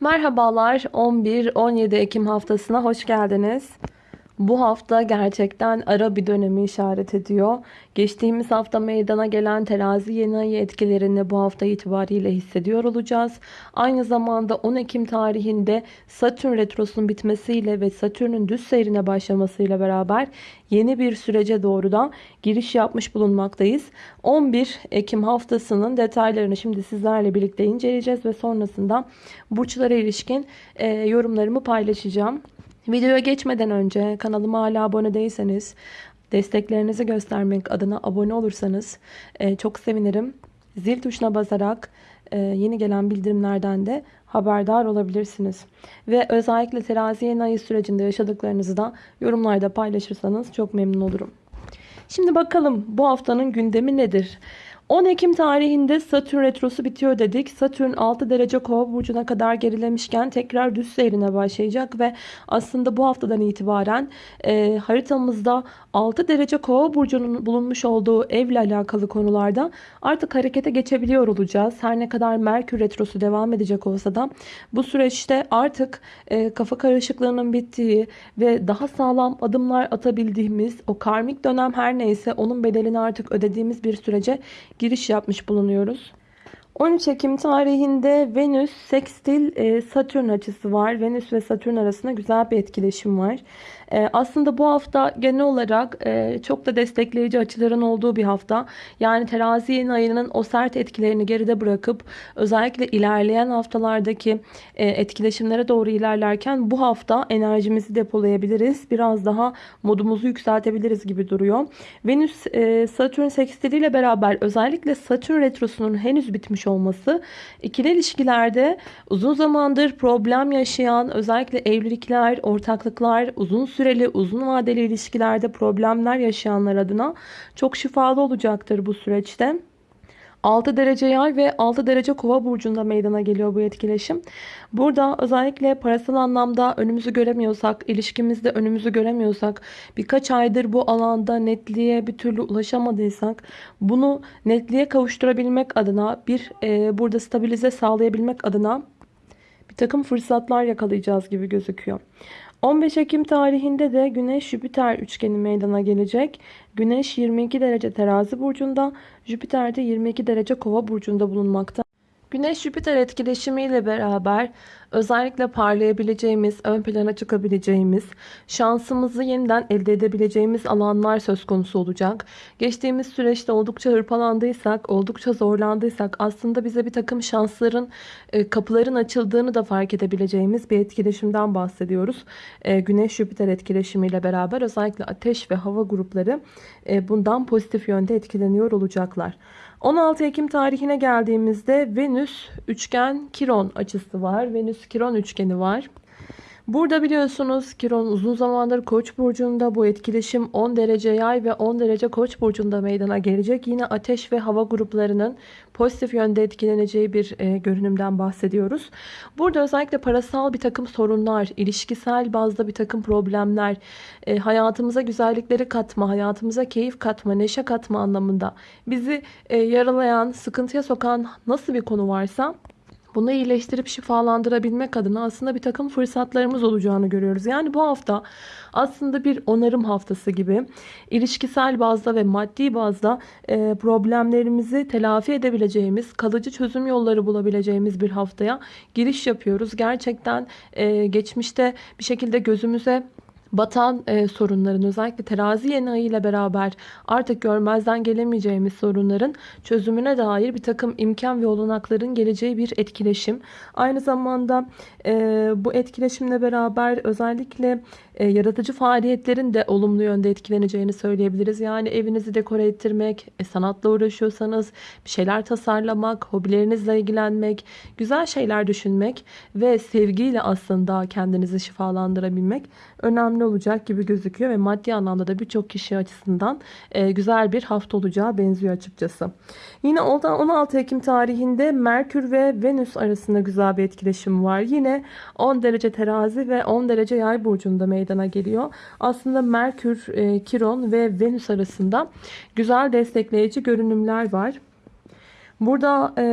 Merhabalar 11-17 Ekim haftasına hoş geldiniz. Bu hafta gerçekten ara bir dönemi işaret ediyor. Geçtiğimiz hafta meydana gelen terazi yeni ayı etkilerini bu hafta itibariyle hissediyor olacağız. Aynı zamanda 10 Ekim tarihinde Satürn retrosunun bitmesiyle ve Satürn'ün düz seyrine başlamasıyla beraber yeni bir sürece doğru da giriş yapmış bulunmaktayız. 11 Ekim haftasının detaylarını şimdi sizlerle birlikte inceleyeceğiz ve sonrasında burçlara ilişkin e, yorumlarımı paylaşacağım. Videoya geçmeden önce kanalıma hala abone değilseniz desteklerinizi göstermek adına abone olursanız e, çok sevinirim. Zil tuşuna basarak e, yeni gelen bildirimlerden de haberdar olabilirsiniz. Ve özellikle terazi yeni ayı sürecinde yaşadıklarınızı da yorumlarda paylaşırsanız çok memnun olurum. Şimdi bakalım bu haftanın gündemi nedir? 10 Ekim tarihinde Satürn retrosu bitiyor dedik. Satürn 6 derece kova burcuna kadar gerilemişken tekrar düz seyrine başlayacak ve aslında bu haftadan itibaren e, haritamızda 6 derece kova burcunun bulunmuş olduğu evle alakalı konularda artık harekete geçebiliyor olacağız. Her ne kadar Merkür retrosu devam edecek olsa da bu süreçte artık e, kafa karışıklığının bittiği ve daha sağlam adımlar atabildiğimiz o karmik dönem her neyse onun bedelini artık ödediğimiz bir sürece giriş yapmış bulunuyoruz. 13 Ekim tarihinde Venüs sekstil e, Satürn açısı var. Venüs ve Satürn arasında güzel bir etkileşim var. E, aslında bu hafta genel olarak e, çok da destekleyici açıların olduğu bir hafta. Yani terazi yeni ayının o sert etkilerini geride bırakıp özellikle ilerleyen haftalardaki etkileşimlere doğru ilerlerken bu hafta enerjimizi depolayabiliriz. Biraz daha modumuzu yükseltebiliriz gibi duruyor. Venüs Satürn sekstiliyle beraber özellikle Satürn retrosunun henüz bitmiş olması ikili ilişkilerde uzun zamandır problem yaşayan özellikle evlilikler, ortaklıklar, uzun süreli, uzun vadeli ilişkilerde problemler yaşayanlar adına çok şifalı olacaktır bu süreçte. 6 derece yay ve 6 derece kova burcunda meydana geliyor bu etkileşim. Burada özellikle parasal anlamda önümüzü göremiyorsak, ilişkimizde önümüzü göremiyorsak, birkaç aydır bu alanda netliğe bir türlü ulaşamadıysak bunu netliğe kavuşturabilmek adına bir e, burada stabilize sağlayabilmek adına bir takım fırsatlar yakalayacağız gibi gözüküyor. 15 Ekim tarihinde de Güneş Jüpiter üçgeni meydana gelecek. Güneş 22 derece terazi burcunda, Jüpiter de 22 derece kova burcunda bulunmakta. Güneş-Jüpiter etkileşimiyle beraber özellikle parlayabileceğimiz, ön plana çıkabileceğimiz, şansımızı yeniden elde edebileceğimiz alanlar söz konusu olacak. Geçtiğimiz süreçte oldukça hırpalandıysak, oldukça zorlandıysak aslında bize bir takım şansların, e, kapıların açıldığını da fark edebileceğimiz bir etkileşimden bahsediyoruz. E, Güneş-Jüpiter etkileşimiyle beraber özellikle ateş ve hava grupları e, bundan pozitif yönde etkileniyor olacaklar. 16 Ekim tarihine geldiğimizde Venüs üçgen Kiron açısı var. Venüs Kiron üçgeni var. Burada biliyorsunuz Kiron uzun zamandır Koç burcunda bu etkileşim 10 derece yay ve 10 derece Koç burcunda meydana gelecek. Yine ateş ve hava gruplarının pozitif yönde etkileneceği bir e, görünümden bahsediyoruz. Burada özellikle parasal bir takım sorunlar, ilişkisel bazda bir takım problemler, e, hayatımıza güzellikleri katma, hayatımıza keyif katma, neşe katma anlamında bizi e, yaralayan, sıkıntıya sokan nasıl bir konu varsa bunu iyileştirip şifalandırabilmek adına aslında bir takım fırsatlarımız olacağını görüyoruz. Yani bu hafta aslında bir onarım haftası gibi ilişkisel bazda ve maddi bazda e, problemlerimizi telafi edebileceğimiz, kalıcı çözüm yolları bulabileceğimiz bir haftaya giriş yapıyoruz. Gerçekten e, geçmişte bir şekilde gözümüze batan e, sorunların özellikle terazi yeni ayı ile beraber artık görmezden gelemeyeceğimiz sorunların çözümüne dair bir takım imkan ve olanakların geleceği bir etkileşim. Aynı zamanda e, bu etkileşimle beraber özellikle e, yaratıcı faaliyetlerin de olumlu yönde etkileneceğini söyleyebiliriz. Yani evinizi dekore ettirmek, e, sanatla uğraşıyorsanız bir şeyler tasarlamak, hobilerinizle ilgilenmek, güzel şeyler düşünmek ve sevgiyle aslında kendinizi şifalandırabilmek önemli olacak gibi gözüküyor ve maddi anlamda da birçok kişi açısından e, güzel bir hafta olacağı benziyor açıkçası. Yine 16 Ekim tarihinde Merkür ve Venüs arasında güzel bir etkileşim var. Yine 10 derece terazi ve 10 derece yay burcunda meydana geliyor. Aslında Merkür, e, Kiron ve Venüs arasında güzel destekleyici görünümler var. Burada e,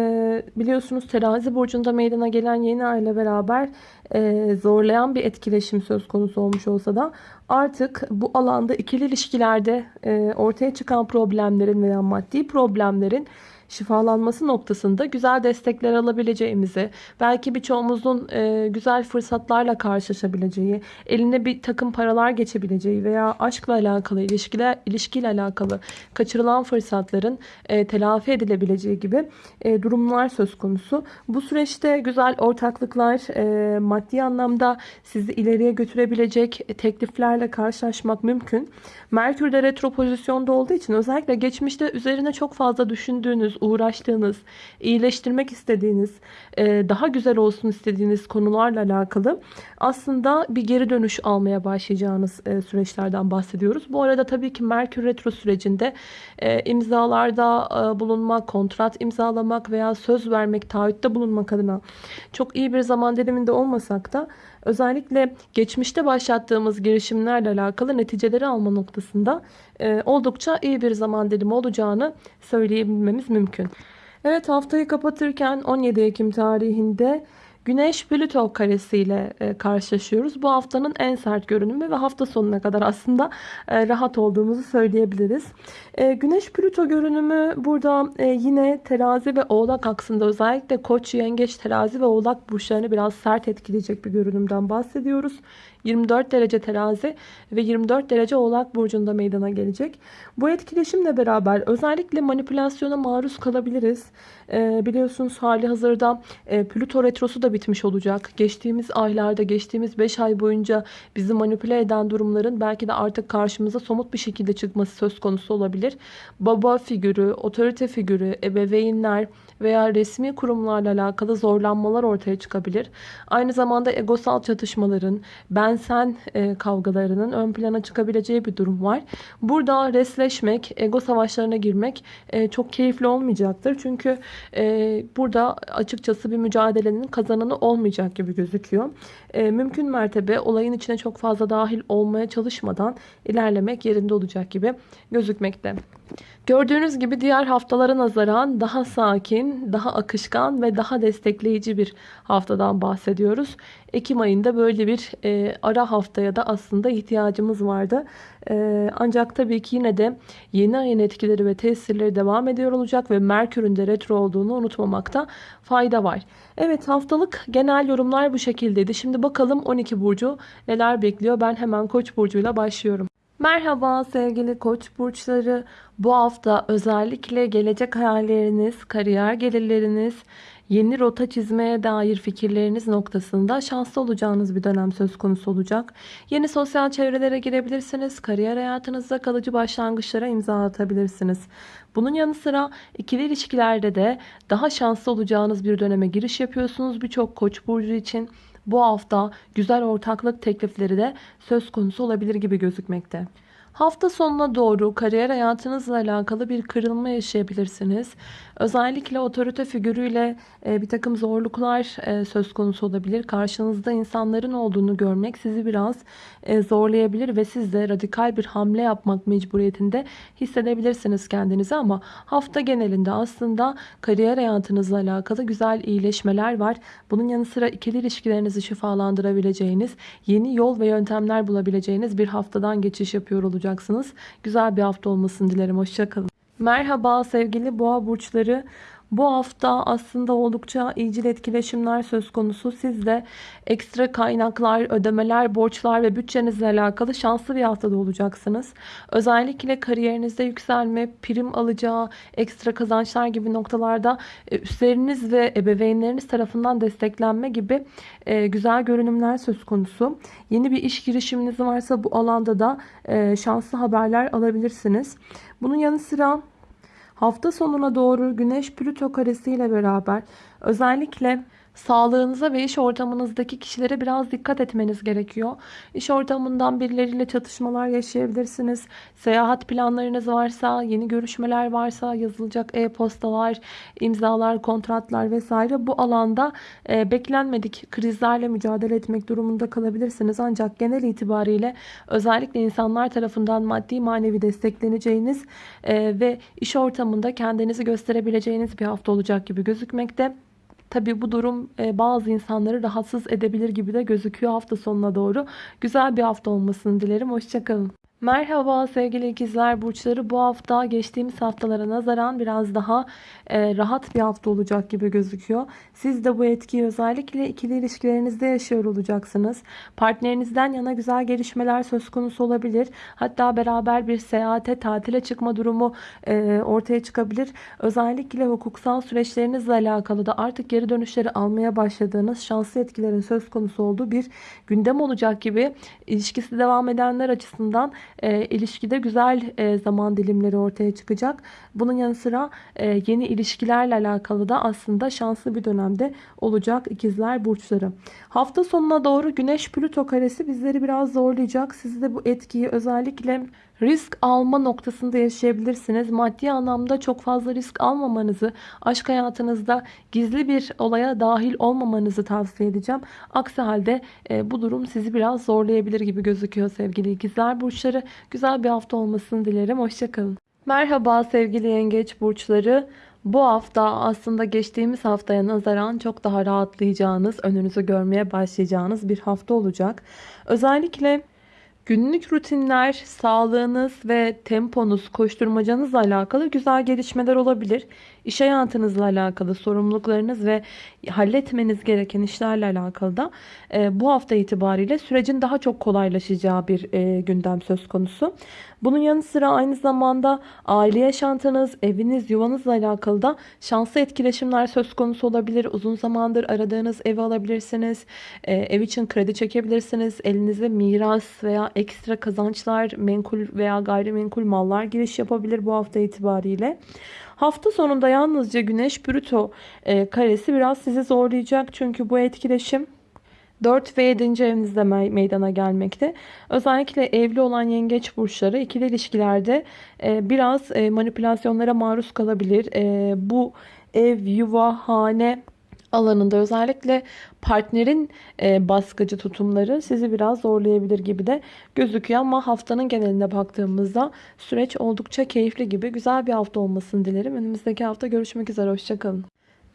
biliyorsunuz terazi burcunda meydana gelen yeni ay ile beraber e, zorlayan bir etkileşim söz konusu olmuş olsa da artık bu alanda ikili ilişkilerde e, ortaya çıkan problemlerin veya maddi problemlerin şifalanması noktasında güzel destekler alabileceğimizi, belki birçoğumuzun e, güzel fırsatlarla karşılaşabileceği, eline bir takım paralar geçebileceği veya aşkla alakalı, ilişkiler, ilişkiyle alakalı kaçırılan fırsatların e, telafi edilebileceği gibi e, durumlar söz konusu. Bu süreçte güzel ortaklıklar, maddi anlamda sizi ileriye götürebilecek tekliflerle karşılaşmak mümkün. Merkür de retro pozisyonda olduğu için özellikle geçmişte üzerine çok fazla düşündüğünüz, uğraştığınız, iyileştirmek istediğiniz, e, daha güzel olsun istediğiniz konularla alakalı aslında bir geri dönüş almaya başlayacağınız e, süreçlerden bahsediyoruz. Bu arada tabii ki Merkür Retro sürecinde e, imzalarda bulunmak, kontrat imzalamak veya söz vermek, taahhütte bulunmak adına çok iyi bir zaman diliminde olmasak da özellikle geçmişte başlattığımız girişimlerle alakalı neticeleri alma noktasında oldukça iyi bir zaman dilimi olacağını söyleyebilmemiz mümkün. Evet haftayı kapatırken 17 Ekim tarihinde Güneş Plüto karesiyle e, karşılaşıyoruz. Bu haftanın en sert görünümü ve hafta sonuna kadar aslında e, rahat olduğumuzu söyleyebiliriz. E, Güneş Plüto görünümü burada yine terazi ve oğlak aksında özellikle koç, yengeç, terazi ve oğlak burçlarını biraz sert etkileyecek bir görünümden bahsediyoruz. 24 derece terazi ve 24 derece oğlak burcunda meydana gelecek. Bu etkileşimle beraber özellikle manipülasyona maruz kalabiliriz. Ee, biliyorsunuz hali hazırda e, Plüto retrosu da bitmiş olacak. Geçtiğimiz aylarda, geçtiğimiz 5 ay boyunca bizi manipüle eden durumların belki de artık karşımıza somut bir şekilde çıkması söz konusu olabilir. Baba figürü, otorite figürü, ebeveynler veya resmi kurumlarla alakalı zorlanmalar ortaya çıkabilir. Aynı zamanda egosal çatışmaların, ben sen e, kavgalarının ön plana çıkabileceği bir durum var. Burada resleşmek, ego savaşlarına girmek e, çok keyifli olmayacaktır. Çünkü e, burada açıkçası bir mücadelenin kazananı olmayacak gibi gözüküyor. E, mümkün mertebe olayın içine çok fazla dahil olmaya çalışmadan ilerlemek yerinde olacak gibi gözükmekte. Gördüğünüz gibi diğer haftalara nazaran daha sakin, daha akışkan ve daha destekleyici bir haftadan bahsediyoruz. Ekim ayında böyle bir e, ara haftaya da aslında ihtiyacımız vardı. E, ancak tabii ki yine de yeni ayın etkileri ve tesirleri devam ediyor olacak ve Merkür'ün de retro olduğunu unutmamakta fayda var. Evet haftalık genel yorumlar bu şekildeydi. Şimdi bakalım 12 burcu neler bekliyor. Ben hemen Koç burcuyla başlıyorum. Merhaba sevgili koç burçları. Bu hafta özellikle gelecek hayalleriniz, kariyer gelirleriniz, yeni rota çizmeye dair fikirleriniz noktasında şanslı olacağınız bir dönem söz konusu olacak. Yeni sosyal çevrelere girebilirsiniz. Kariyer hayatınızda kalıcı başlangıçlara imza atabilirsiniz. Bunun yanı sıra ikili ilişkilerde de daha şanslı olacağınız bir döneme giriş yapıyorsunuz birçok koç burcu için bu hafta güzel ortaklık teklifleri de söz konusu olabilir gibi gözükmekte. Hafta sonuna doğru kariyer hayatınızla alakalı bir kırılma yaşayabilirsiniz. Özellikle otorite figürüyle e, bir takım zorluklar e, söz konusu olabilir. Karşınızda insanların olduğunu görmek sizi biraz e, zorlayabilir ve siz de radikal bir hamle yapmak mecburiyetinde hissedebilirsiniz kendinizi ama hafta genelinde aslında kariyer hayatınızla alakalı güzel iyileşmeler var. Bunun yanı sıra ikili ilişkilerinizi şifalandırabileceğiniz, yeni yol ve yöntemler bulabileceğiniz bir haftadan geçiş yapıyor olacaksınız. Güzel bir hafta olmasını dilerim. Hoşçakalın. Merhaba sevgili boğa burçları. Bu hafta aslında oldukça iyicil etkileşimler söz konusu. Siz de ekstra kaynaklar, ödemeler, borçlar ve bütçenizle alakalı şanslı bir haftada olacaksınız. Özellikle kariyerinizde yükselme, prim alacağı, ekstra kazançlar gibi noktalarda e, üstleriniz ve ebeveynleriniz tarafından desteklenme gibi e, güzel görünümler söz konusu. Yeni bir iş girişiminiz varsa bu alanda da e, şanslı haberler alabilirsiniz. Bunun yanı sıra Hafta sonuna doğru Güneş Plüto karesi ile beraber özellikle Sağlığınıza ve iş ortamınızdaki kişilere biraz dikkat etmeniz gerekiyor. İş ortamından birileriyle çatışmalar yaşayabilirsiniz. Seyahat planlarınız varsa, yeni görüşmeler varsa, yazılacak e-postalar, imzalar, kontratlar vesaire bu alanda e, beklenmedik krizlerle mücadele etmek durumunda kalabilirsiniz. Ancak genel itibariyle özellikle insanlar tarafından maddi manevi destekleneceğiniz e, ve iş ortamında kendinizi gösterebileceğiniz bir hafta olacak gibi gözükmekte. Tabii bu durum e, bazı insanları rahatsız edebilir gibi de gözüküyor hafta sonuna doğru. Güzel bir hafta olmasını dilerim. Hoşçakalın. Merhaba sevgili ikizler burçları. Bu hafta geçtiğimiz haftalara nazaran biraz daha e, rahat bir hafta olacak gibi gözüküyor. Siz de bu etkiyi özellikle ikili ilişkilerinizde yaşıyor olacaksınız. Partnerinizden yana güzel gelişmeler söz konusu olabilir. Hatta beraber bir seyahate, tatile çıkma durumu e, ortaya çıkabilir. Özellikle hukuksal süreçlerinizle alakalı da artık geri dönüşleri almaya başladığınız şanslı etkilerin söz konusu olduğu bir gündem olacak gibi ilişkisi devam edenler açısından e, ilişkide güzel e, zaman dilimleri ortaya çıkacak. Bunun yanı sıra e, yeni ilişkilerle alakalı da aslında şanslı bir dönemde olacak ikizler burçları. Hafta sonuna doğru Güneş Plüto karesi bizleri biraz zorlayacak. Siz de bu etkiyi özellikle risk alma noktasında yaşayabilirsiniz. Maddi anlamda çok fazla risk almamanızı, aşk hayatınızda gizli bir olaya dahil olmamanızı tavsiye edeceğim. Aksi halde e, bu durum sizi biraz zorlayabilir gibi gözüküyor sevgili ikizler burçları. Güzel bir hafta olmasını dilerim. Hoşçakalın. Merhaba sevgili yengeç burçları. Bu hafta aslında geçtiğimiz haftaya nazaran çok daha rahatlayacağınız, önünüzü görmeye başlayacağınız bir hafta olacak. Özellikle Günlük rutinler, sağlığınız ve temponuz, koşturmacanızla alakalı güzel gelişmeler olabilir. İş hayatınızla alakalı sorumluluklarınız ve halletmeniz gereken işlerle alakalı da e, bu hafta itibariyle sürecin daha çok kolaylaşacağı bir e, gündem söz konusu. Bunun yanı sıra aynı zamanda aile yaşantınız, eviniz, yuvanızla alakalı da şanslı etkileşimler söz konusu olabilir. Uzun zamandır aradığınız evi alabilirsiniz. E, ev için kredi çekebilirsiniz. Elinize miras veya ekstra kazançlar, menkul veya gayrimenkul mallar giriş yapabilir bu hafta itibariyle. Hafta sonunda yalnızca Güneş Plüto e, karesi biraz sizi zorlayacak. Çünkü bu etkileşim 4 ve 7. evinizde meydana gelmekte. Özellikle evli olan yengeç burçları ikili ilişkilerde e, biraz e, manipülasyonlara maruz kalabilir. E, bu ev, yuva, hane alanında özellikle partnerin baskıcı tutumları sizi biraz zorlayabilir gibi de gözüküyor ama haftanın geneline baktığımızda süreç oldukça keyifli gibi güzel bir hafta olmasını dilerim. Önümüzdeki hafta görüşmek üzere hoşçakalın.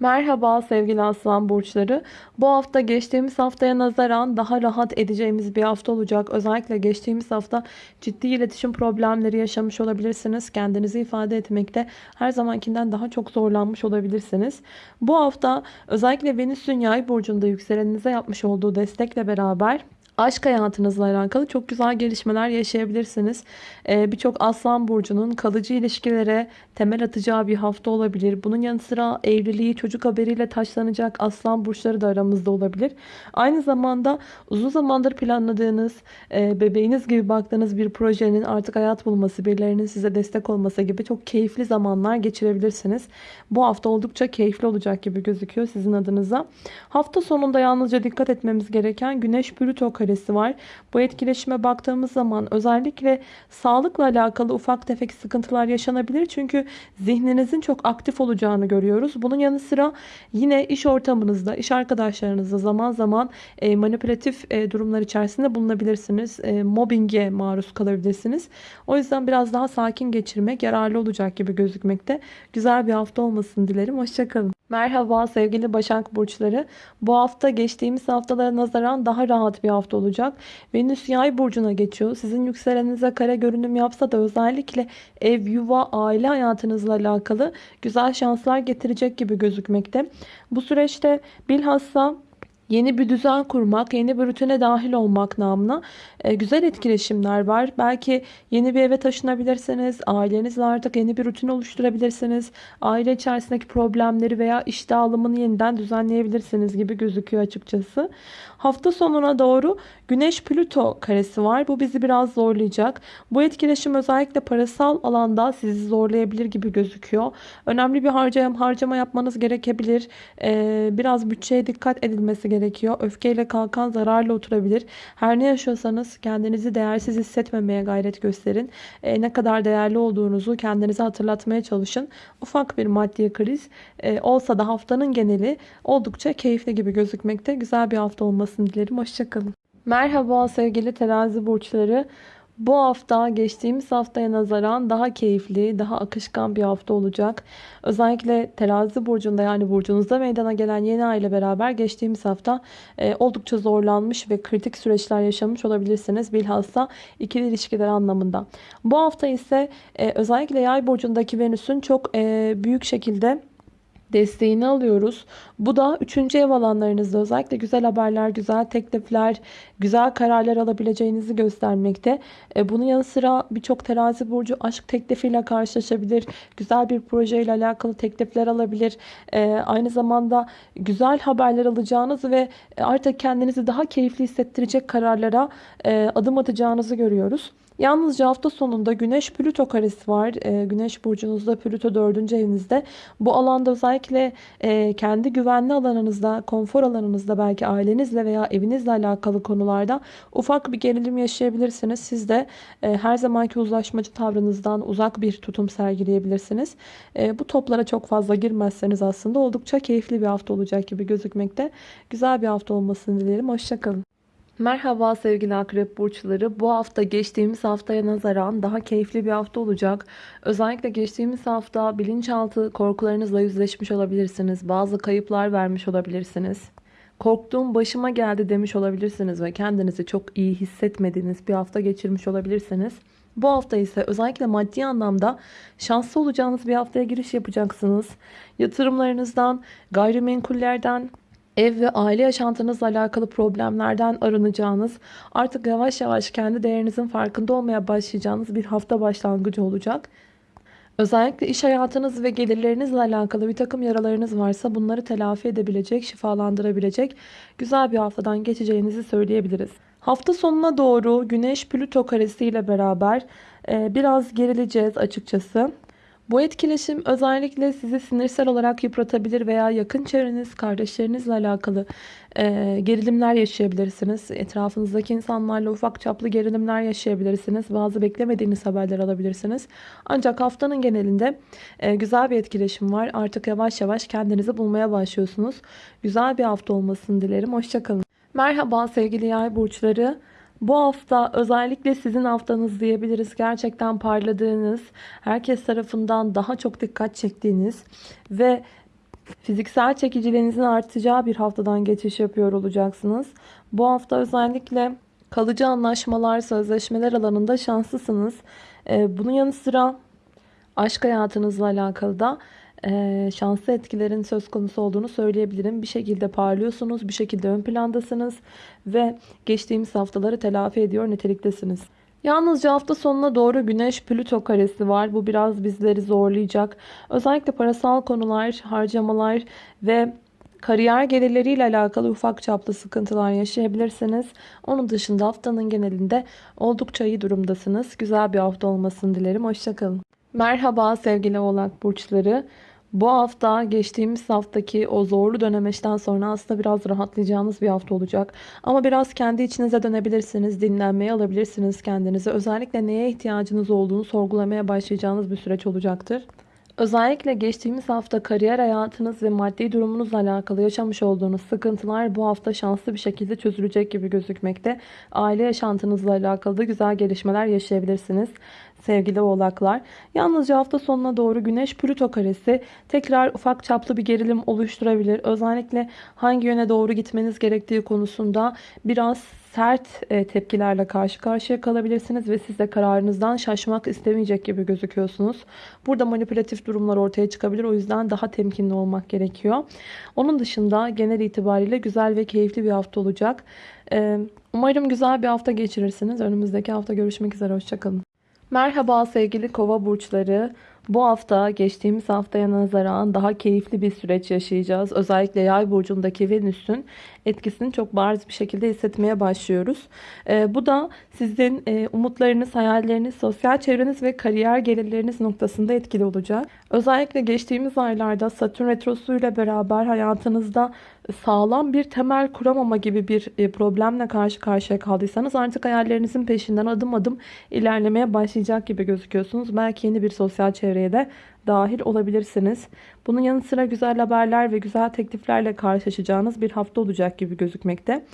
Merhaba sevgili aslan burçları. Bu hafta geçtiğimiz haftaya nazaran daha rahat edeceğimiz bir hafta olacak. Özellikle geçtiğimiz hafta ciddi iletişim problemleri yaşamış olabilirsiniz. Kendinizi ifade etmekte her zamankinden daha çok zorlanmış olabilirsiniz. Bu hafta özellikle Venüs'ün yay burcunda yükseleninize yapmış olduğu destekle beraber aşk hayatınızla alakalı çok güzel gelişmeler yaşayabilirsiniz. Ee, Birçok aslan burcunun kalıcı ilişkilere temel atacağı bir hafta olabilir. Bunun yanı sıra evliliği çocuk haberiyle taşlanacak aslan burçları da aramızda olabilir. Aynı zamanda uzun zamandır planladığınız, e, bebeğiniz gibi baktığınız bir projenin artık hayat bulması, birilerinin size destek olması gibi çok keyifli zamanlar geçirebilirsiniz. Bu hafta oldukça keyifli olacak gibi gözüküyor sizin adınıza. Hafta sonunda yalnızca dikkat etmemiz gereken Güneş Plüto karesi var. Bu etkileşime baktığımız zaman özellikle sağlıkla alakalı ufak tefek sıkıntılar yaşanabilir. Çünkü zihninizin çok aktif olacağını görüyoruz. Bunun yanı sıra yine iş ortamınızda, iş arkadaşlarınızda zaman zaman e, manipülatif e, durumlar içerisinde bulunabilirsiniz. E, mobbinge maruz kalabilirsiniz. O yüzden biraz daha sakin geçirmek yararlı olacak gibi gözükmekte. Güzel bir hafta olmasını dilerim. Hoşçakalın. Merhaba sevgili Başak Burçları. Bu hafta geçtiğimiz haftalara nazaran daha rahat bir hafta olacak. Venüs yay burcuna geçiyor. Sizin yükselenize kare görünüm yapsa da özellikle ev, yuva, aile hayatınızla alakalı güzel şanslar getirecek gibi gözükmekte. Bu süreçte bilhassa yeni bir düzen kurmak, yeni bir rutine dahil olmak namına e, güzel etkileşimler var. Belki yeni bir eve taşınabilirsiniz. Ailenizle artık yeni bir rutin oluşturabilirsiniz. Aile içerisindeki problemleri veya iş dağılımını yeniden düzenleyebilirsiniz gibi gözüküyor açıkçası. Hafta sonuna doğru Güneş Plüto karesi var. Bu bizi biraz zorlayacak. Bu etkileşim özellikle parasal alanda sizi zorlayabilir gibi gözüküyor. Önemli bir harcama, harcama yapmanız gerekebilir. Ee, biraz bütçeye dikkat edilmesi gerekiyor. Öfkeyle kalkan zararla oturabilir. Her ne yaşıyorsanız kendinizi değersiz hissetmemeye gayret gösterin. Ee, ne kadar değerli olduğunuzu kendinize hatırlatmaya çalışın. Ufak bir maddi kriz e, olsa da haftanın geneli oldukça keyifli gibi gözükmekte. Güzel bir hafta olmasını dilerim. Hoşçakalın. Merhaba sevgili terazi burçları. Bu hafta geçtiğimiz haftaya nazaran daha keyifli, daha akışkan bir hafta olacak. Özellikle terazi burcunda yani burcunuzda meydana gelen yeni ay ile beraber geçtiğimiz hafta e, oldukça zorlanmış ve kritik süreçler yaşamış olabilirsiniz. Bilhassa ikili ilişkiler anlamında. Bu hafta ise e, özellikle yay burcundaki Venüs'ün çok e, büyük şekilde desteğini alıyoruz. Bu da 3. ev alanlarınızda özellikle güzel haberler, güzel teklifler, güzel kararlar alabileceğinizi göstermekte. E, bunun yanı sıra birçok terazi burcu aşk teklifiyle karşılaşabilir. Güzel bir projeyle alakalı teklifler alabilir. E, aynı zamanda güzel haberler alacağınız ve artık kendinizi daha keyifli hissettirecek kararlara e, adım atacağınızı görüyoruz. Yalnızca hafta sonunda Güneş Plüto karesi var. E, Güneş burcunuzda Plüto 4. evinizde. Bu alanda özellikle e, kendi güvenli alanınızda, konfor alanınızda belki ailenizle veya evinizle alakalı konularda ufak bir gerilim yaşayabilirsiniz. Siz de e, her zamanki uzlaşmacı tavrınızdan uzak bir tutum sergileyebilirsiniz. E, bu toplara çok fazla girmezseniz aslında oldukça keyifli bir hafta olacak gibi gözükmekte. Güzel bir hafta olmasını dilerim. Hoşçakalın. Merhaba sevgili akrep burçları. Bu hafta geçtiğimiz haftaya nazaran daha keyifli bir hafta olacak. Özellikle geçtiğimiz hafta bilinçaltı korkularınızla yüzleşmiş olabilirsiniz. Bazı kayıplar vermiş olabilirsiniz. Korktuğum başıma geldi demiş olabilirsiniz ve kendinizi çok iyi hissetmediğiniz bir hafta geçirmiş olabilirsiniz. Bu hafta ise özellikle maddi anlamda şanslı olacağınız bir haftaya giriş yapacaksınız. Yatırımlarınızdan, gayrimenkullerden, ev ve aile yaşantınızla alakalı problemlerden arınacağınız, artık yavaş yavaş kendi değerinizin farkında olmaya başlayacağınız bir hafta başlangıcı olacak. Özellikle iş hayatınız ve gelirlerinizle alakalı bir takım yaralarınız varsa bunları telafi edebilecek, şifalandırabilecek güzel bir haftadan geçeceğinizi söyleyebiliriz. Hafta sonuna doğru Güneş Plüto karesi ile beraber biraz gerileceğiz açıkçası. Bu etkileşim özellikle sizi sinirsel olarak yıpratabilir veya yakın çevreniz, kardeşlerinizle alakalı e, gerilimler yaşayabilirsiniz. Etrafınızdaki insanlarla ufak çaplı gerilimler yaşayabilirsiniz. Bazı beklemediğiniz haberler alabilirsiniz. Ancak haftanın genelinde e, güzel bir etkileşim var. Artık yavaş yavaş kendinizi bulmaya başlıyorsunuz. Güzel bir hafta olmasını dilerim. Hoşçakalın. Merhaba sevgili yay burçları. Bu hafta özellikle sizin haftanız diyebiliriz. Gerçekten parladığınız, herkes tarafından daha çok dikkat çektiğiniz ve fiziksel çekiciliğinizin artacağı bir haftadan geçiş yapıyor olacaksınız. Bu hafta özellikle kalıcı anlaşmalar, sözleşmeler alanında şanslısınız. Ee, bunun yanı sıra aşk hayatınızla alakalı da e, şanslı etkilerin söz konusu olduğunu söyleyebilirim. Bir şekilde parlıyorsunuz, bir şekilde ön plandasınız ve geçtiğimiz haftaları telafi ediyor niteliktesiniz. Yalnızca hafta sonuna doğru Güneş Plüto karesi var. Bu biraz bizleri zorlayacak. Özellikle parasal konular, harcamalar ve kariyer gelirleriyle alakalı ufak çaplı sıkıntılar yaşayabilirsiniz. Onun dışında haftanın genelinde oldukça iyi durumdasınız. Güzel bir hafta olmasını dilerim. Hoşçakalın. Merhaba sevgili oğlak burçları. Bu hafta geçtiğimiz haftaki o zorlu dönemeçten sonra aslında biraz rahatlayacağınız bir hafta olacak. Ama biraz kendi içinize dönebilirsiniz, dinlenmeye alabilirsiniz kendinizi. Özellikle neye ihtiyacınız olduğunu sorgulamaya başlayacağınız bir süreç olacaktır. Özellikle geçtiğimiz hafta kariyer hayatınız ve maddi durumunuzla alakalı yaşamış olduğunuz sıkıntılar bu hafta şanslı bir şekilde çözülecek gibi gözükmekte. Aile yaşantınızla alakalı da güzel gelişmeler yaşayabilirsiniz. Sevgili oğlaklar. Yalnızca hafta sonuna doğru Güneş Plüto karesi tekrar ufak çaplı bir gerilim oluşturabilir. Özellikle hangi yöne doğru gitmeniz gerektiği konusunda biraz sert e, tepkilerle karşı karşıya kalabilirsiniz ve siz de kararınızdan şaşmak istemeyecek gibi gözüküyorsunuz. Burada manipülatif durumlar ortaya çıkabilir. O yüzden daha temkinli olmak gerekiyor. Onun dışında genel itibariyle güzel ve keyifli bir hafta olacak. E, Umarım güzel bir hafta geçirirsiniz. Önümüzdeki hafta görüşmek üzere. Hoşçakalın. Merhaba sevgili kova burçları. Bu hafta geçtiğimiz haftaya nazaran daha keyifli bir süreç yaşayacağız. Özellikle yay burcundaki Venüs'ün etkisini çok bariz bir şekilde hissetmeye başlıyoruz. Ee, bu da sizin e, umutlarınız, hayalleriniz, sosyal çevreniz ve kariyer gelirleriniz noktasında etkili olacak. Özellikle geçtiğimiz aylarda Satürn Retrosu ile beraber hayatınızda sağlam bir temel kuramama gibi bir e, problemle karşı karşıya kaldıysanız artık hayallerinizin peşinden adım adım ilerlemeye başlayacak gibi gözüküyorsunuz. Belki yeni bir sosyal çevreye de dahil olabilirsiniz. Bunun yanı sıra güzel haberler ve güzel tekliflerle karşılaşacağınız bir hafta olacak gibi gözükmekte.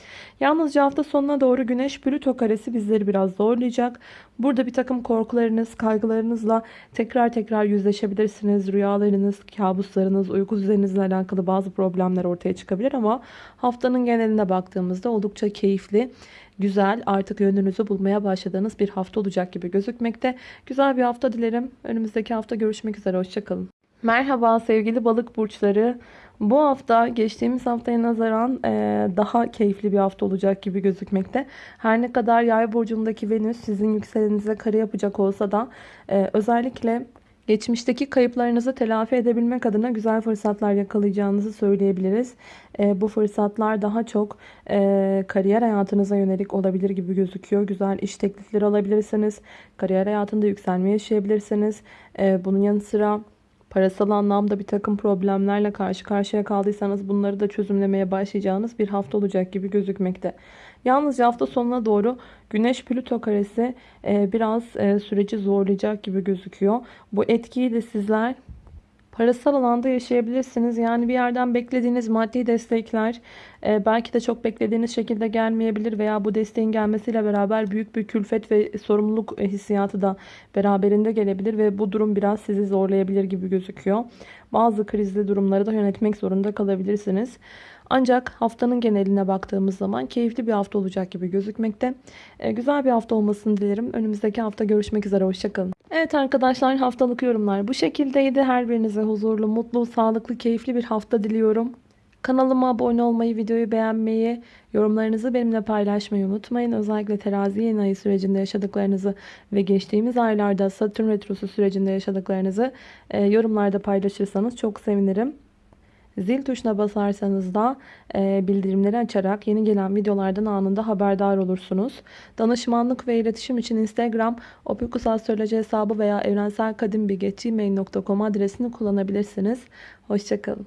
Yalnızca hafta sonuna doğru Güneş Plüto karesi bizleri biraz zorlayacak. Burada bir takım korkularınız, kaygılarınızla tekrar tekrar yüzleşebilirsiniz. Rüyalarınız, kabuslarınız, uyku düzeninizle alakalı bazı problemler ortaya çıkabilir ama haftanın geneline baktığımızda oldukça keyifli güzel artık yönünüzü bulmaya başladığınız bir hafta olacak gibi gözükmekte. Güzel bir hafta dilerim. Önümüzdeki hafta görüşmek üzere. Hoşçakalın. Merhaba sevgili balık burçları. Bu hafta geçtiğimiz haftaya nazaran e, daha keyifli bir hafta olacak gibi gözükmekte. Her ne kadar yay burcundaki Venüs sizin yükselenize kare yapacak olsa da e, özellikle Geçmişteki kayıplarınızı telafi edebilmek adına güzel fırsatlar yakalayacağınızı söyleyebiliriz. E, bu fırsatlar daha çok e, kariyer hayatınıza yönelik olabilir gibi gözüküyor. Güzel iş teklifleri alabilirsiniz. Kariyer hayatında yükselme yaşayabilirsiniz. E, bunun yanı sıra parasal anlamda bir takım problemlerle karşı karşıya kaldıysanız bunları da çözümlemeye başlayacağınız bir hafta olacak gibi gözükmekte. Yalnızca hafta sonuna doğru Güneş Plüto karesi e, biraz e, süreci zorlayacak gibi gözüküyor. Bu etkiyi de sizler parasal alanda yaşayabilirsiniz. Yani bir yerden beklediğiniz maddi destekler e, belki de çok beklediğiniz şekilde gelmeyebilir veya bu desteğin gelmesiyle beraber büyük bir külfet ve sorumluluk hissiyatı da beraberinde gelebilir ve bu durum biraz sizi zorlayabilir gibi gözüküyor. Bazı krizli durumları da yönetmek zorunda kalabilirsiniz. Ancak haftanın geneline baktığımız zaman keyifli bir hafta olacak gibi gözükmekte. E, güzel bir hafta olmasını dilerim. Önümüzdeki hafta görüşmek üzere. Hoşçakalın. Evet arkadaşlar haftalık yorumlar bu şekildeydi. Her birinize huzurlu, mutlu, sağlıklı, keyifli bir hafta diliyorum. Kanalıma abone olmayı, videoyu beğenmeyi, yorumlarınızı benimle paylaşmayı unutmayın. Özellikle terazi yeni ayı sürecinde yaşadıklarınızı ve geçtiğimiz aylarda Satürn Retrosu sürecinde yaşadıklarınızı e, yorumlarda paylaşırsanız çok sevinirim. Zil tuşuna basarsanız da e, bildirimleri açarak yeni gelen videolardan anında haberdar olursunuz. Danışmanlık ve iletişim için Instagram opikusastroloji hesabı veya evrenselkadimbilgi.gmail.com adresini kullanabilirsiniz. Hoşçakalın.